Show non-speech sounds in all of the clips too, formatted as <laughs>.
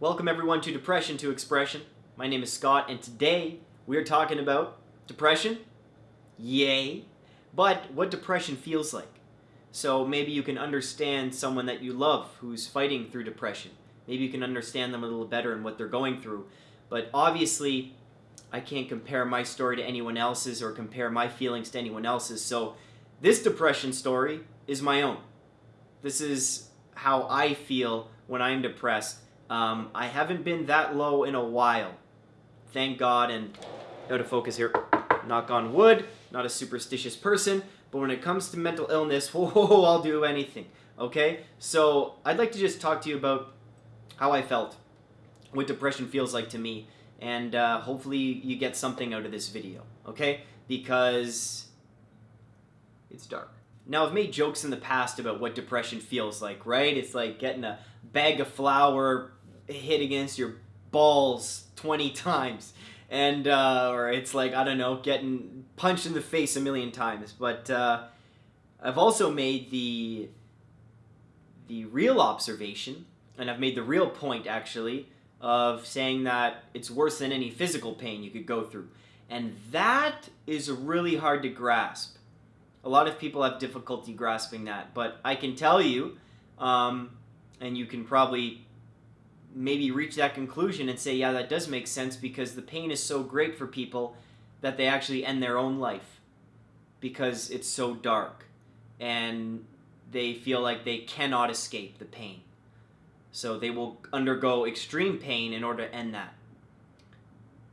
Welcome everyone to Depression to Expression. My name is Scott and today we are talking about depression. Yay. But what depression feels like. So maybe you can understand someone that you love who's fighting through depression. Maybe you can understand them a little better and what they're going through. But obviously, I can't compare my story to anyone else's or compare my feelings to anyone else's. So this depression story is my own. This is how I feel when I'm depressed. Um, I haven't been that low in a while. Thank God, and out of focus here, knock on wood, not a superstitious person, but when it comes to mental illness, <laughs> whoa, I'll do anything, okay? So I'd like to just talk to you about how I felt, what depression feels like to me, and uh, hopefully you get something out of this video, okay? Because it's dark. Now, I've made jokes in the past about what depression feels like, right? It's like getting a bag of flour hit against your balls 20 times. And, uh, or it's like, I don't know, getting punched in the face a million times. But uh, I've also made the, the real observation, and I've made the real point, actually, of saying that it's worse than any physical pain you could go through. And that is really hard to grasp. A lot of people have difficulty grasping that, but I can tell you, um, and you can probably maybe reach that conclusion and say, yeah, that does make sense because the pain is so great for people that they actually end their own life because it's so dark and they feel like they cannot escape the pain. So they will undergo extreme pain in order to end that.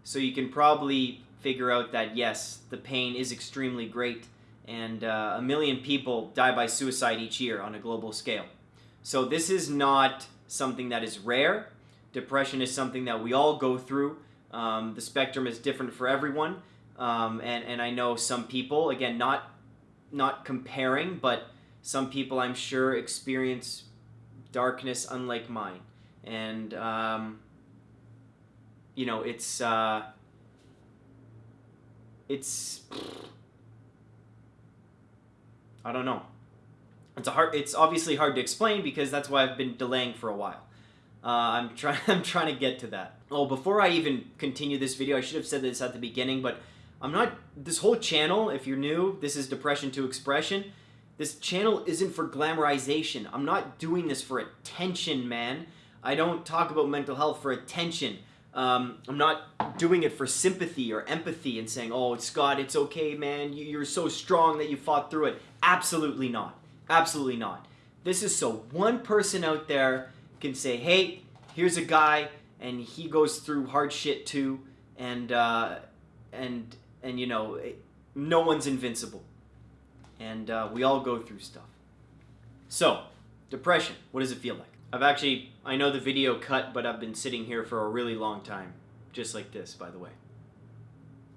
So you can probably figure out that yes, the pain is extremely great and uh, a million people die by suicide each year on a global scale. So this is not something that is rare. Depression is something that we all go through. Um, the spectrum is different for everyone. Um, and, and I know some people, again, not, not comparing, but some people I'm sure experience darkness unlike mine. And, um, you know, it's, uh, it's, I don't know. It's a hard. It's obviously hard to explain because that's why I've been delaying for a while. Uh, I'm trying. <laughs> I'm trying to get to that. Oh, before I even continue this video, I should have said this at the beginning, but I'm not. This whole channel, if you're new, this is Depression to Expression. This channel isn't for glamorization. I'm not doing this for attention, man. I don't talk about mental health for attention. Um, I'm not doing it for sympathy or empathy and saying, oh, it's Scott, it's okay, man. You're so strong that you fought through it. Absolutely not. Absolutely not. This is so one person out there can say, hey, here's a guy and he goes through hard shit too and uh, and and you know no one's invincible and uh, we all go through stuff so depression what does it feel like I've actually, I know the video cut, but I've been sitting here for a really long time. Just like this, by the way.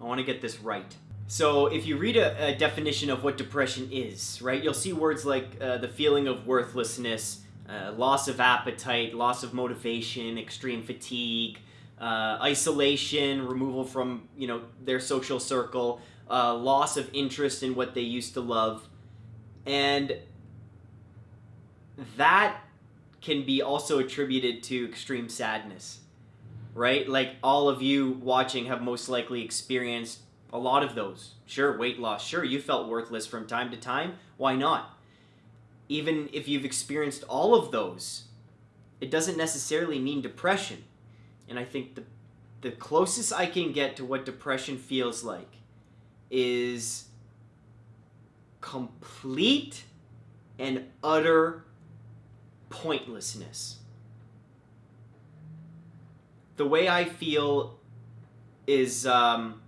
I want to get this right. So if you read a, a, definition of what depression is, right, you'll see words like uh, the feeling of worthlessness, uh, loss of appetite, loss of motivation, extreme fatigue, uh, isolation, removal from, you know, their social circle, uh, loss of interest in what they used to love. And that can be also attributed to extreme sadness, right? Like all of you watching have most likely experienced a lot of those. Sure, weight loss. Sure, you felt worthless from time to time. Why not? Even if you've experienced all of those, it doesn't necessarily mean depression. And I think the, the closest I can get to what depression feels like is complete and utter pointlessness. The way I feel is um,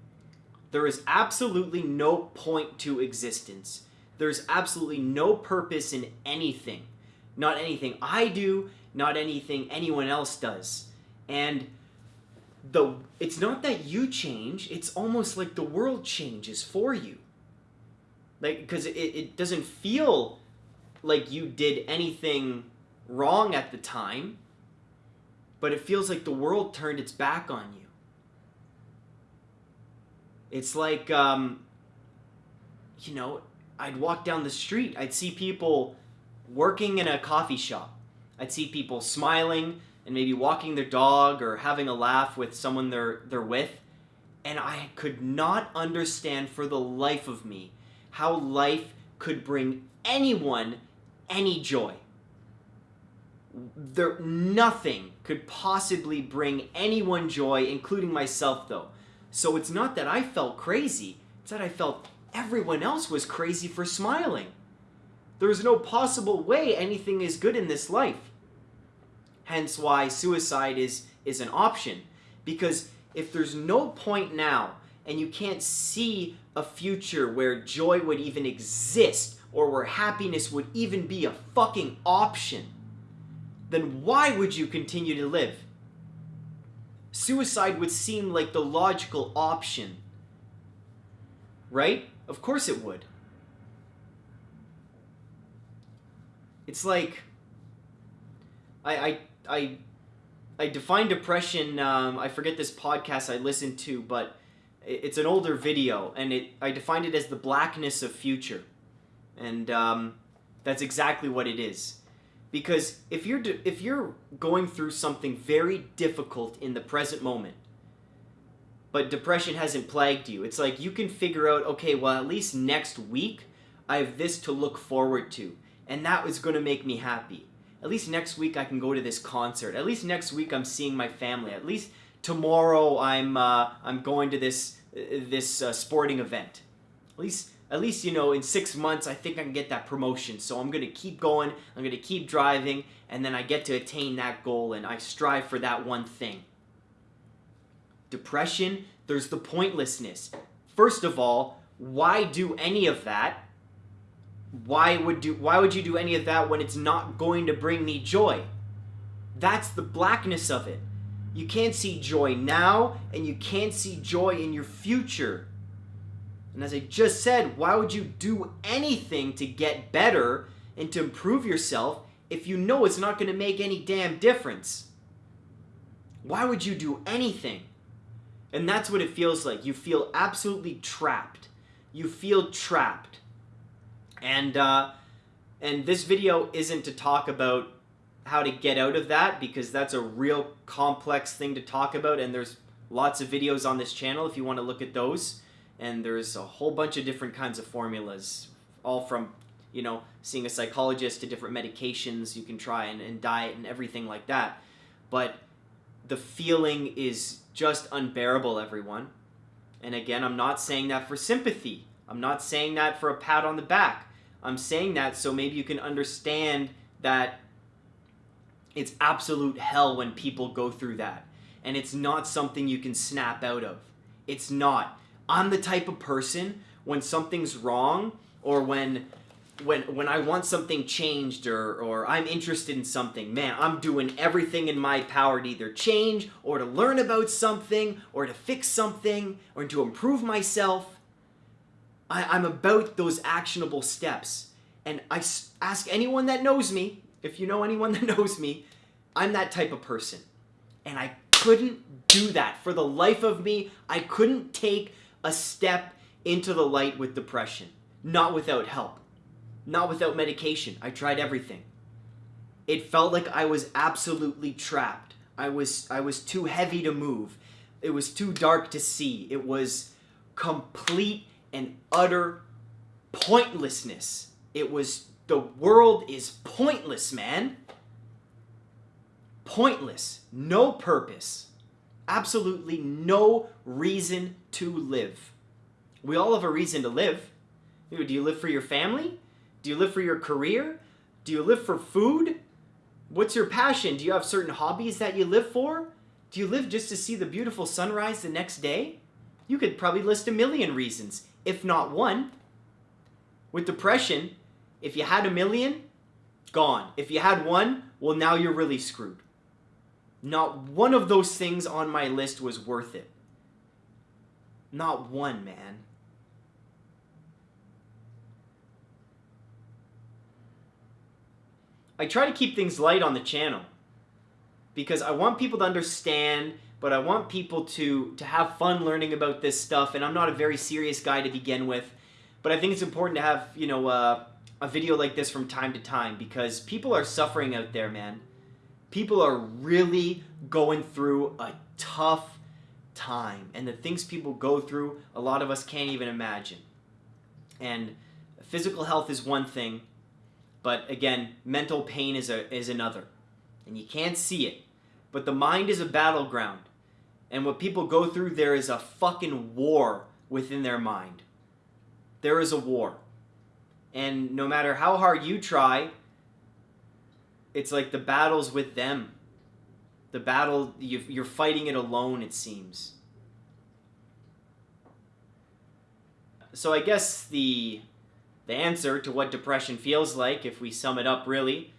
there is absolutely no point to existence. There's absolutely no purpose in anything. Not anything I do, not anything anyone else does. And the it's not that you change, it's almost like the world changes for you. Like, because it, it doesn't feel like you did anything wrong at the time, but it feels like the world turned its back on you. It's like, um, you know, I'd walk down the street, I'd see people working in a coffee shop. I'd see people smiling, and maybe walking their dog or having a laugh with someone they're they're with and I could not understand for the life of me how life could bring anyone any joy. There nothing could possibly bring anyone joy, including myself though. So it's not that I felt crazy, it's that I felt everyone else was crazy for smiling. There's no possible way anything is good in this life. Hence why suicide is is an option because if there's no point now and you can't see a future where joy would even exist or where happiness would even be a fucking option, then why would you continue to live? Suicide would seem like the logical option. Right? Of course it would. It's like I I I I define depression. Um, I forget this podcast I listened to, but it's an older video, and it I defined it as the blackness of future, and um, that's exactly what it is. Because if you're if you're going through something very difficult in the present moment, but depression hasn't plagued you, it's like you can figure out, okay, well at least next week I have this to look forward to, and that was going to make me happy at least next week I can go to this concert. At least next week I'm seeing my family. At least tomorrow I'm uh, I'm going to this uh, this uh, sporting event. At least at least you know in six months I think I can get that promotion. So I'm gonna keep going. I'm gonna keep driving, and then I get to attain that goal, and I strive for that one thing. Depression. There's the pointlessness. First of all, why do any of that? why would do why would you do any of that when it's not going to bring me joy that's the blackness of it you can't see joy now and you can't see joy in your future and as i just said why would you do anything to get better and to improve yourself if you know it's not going to make any damn difference? Why would you do anything? And that's what it feels like. You feel absolutely trapped. You feel trapped. And uh, and this video isn't to talk about how to get out of that because that's a real complex thing to talk about and there's lots of videos on this channel if you want to look at those and there's a whole bunch of different kinds of formulas all from you know seeing a psychologist to different medications you can try and, and diet and everything like that but the feeling is just unbearable everyone and again i'm not saying that for sympathy i'm not saying that for a pat on the back I'm saying that so maybe you can understand that it's absolute hell when people go through that. And it's not something you can snap out of. It's not. I'm the type of person when something's wrong or when when when I want something changed or or I'm interested in something, man, I'm doing everything in my power to either change or to learn about something or to fix something or to improve myself. I, am about those actionable steps. And I ask anyone that knows me, if you know anyone <laughs> that knows me, I'm that type of person. And I couldn't do that. For the life of me, I couldn't take a step into the light with depression. Not without help. Not without medication. I tried everything. It felt like I was absolutely trapped. I was I was too heavy to move. It was too dark to see. It was complete and utter pointlessness. It was the world is pointless, man. Pointless. No purpose. Absolutely no reason to live. We all have a reason to live. Do you live for your family? Do you live for your career? Do you live for food? What's your passion? Do you have certain hobbies that you live for? Do you live just to see the beautiful sunrise the next day? You could probably list a million reasons if not one. With depression, if you had a million, gone. If you had one, well, now you're really screwed. Not one of those things on my list was worth it. Not one, man. I try to keep things light on the channel because I want people to understand but I want people to to have fun learning about this stuff. And I'm not a very serious guy to begin with, but I think it's important to have you know uh, a video like this from time to time because people are suffering out there, man. people are really going through a tough time. And the things people go through, a lot of us can't even imagine. And physical health is one thing, but again, mental pain is, a, is another. And you can't see it. But the mind is a battleground. And what people go through, there is a fucking war within their mind. There is a war. And no matter how hard you try, it's like the battle's with them. The battle, you're fighting it alone, it seems. So I guess the the answer to what depression feels like, if we sum it up really,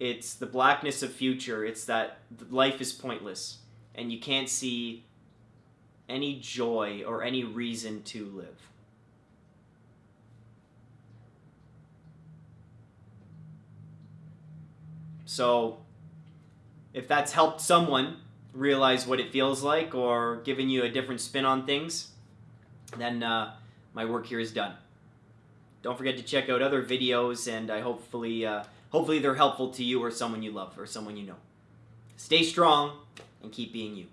it's the blackness of future. It's that life is pointless and you can't see any joy or any reason to live. So, if that's helped someone realize what it feels like or given you a different spin on things, then uh, my work here is done. Don't forget to check out other videos, and I hopefully, uh, hopefully they're helpful to you or someone you love or someone you know. Stay strong and keep being you.